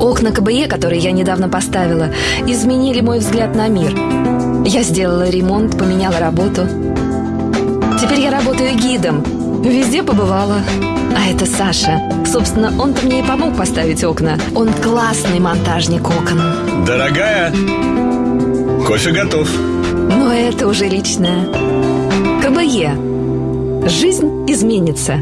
Окна КБЕ, которые я недавно поставила, изменили мой взгляд на мир. Я сделала ремонт, поменяла работу. Теперь я работаю гидом. Везде побывала. А это Саша. Собственно, он-то мне и помог поставить окна. Он классный монтажник окон. Дорогая, кофе готов. Но это уже личное. КБЕ. Жизнь изменится.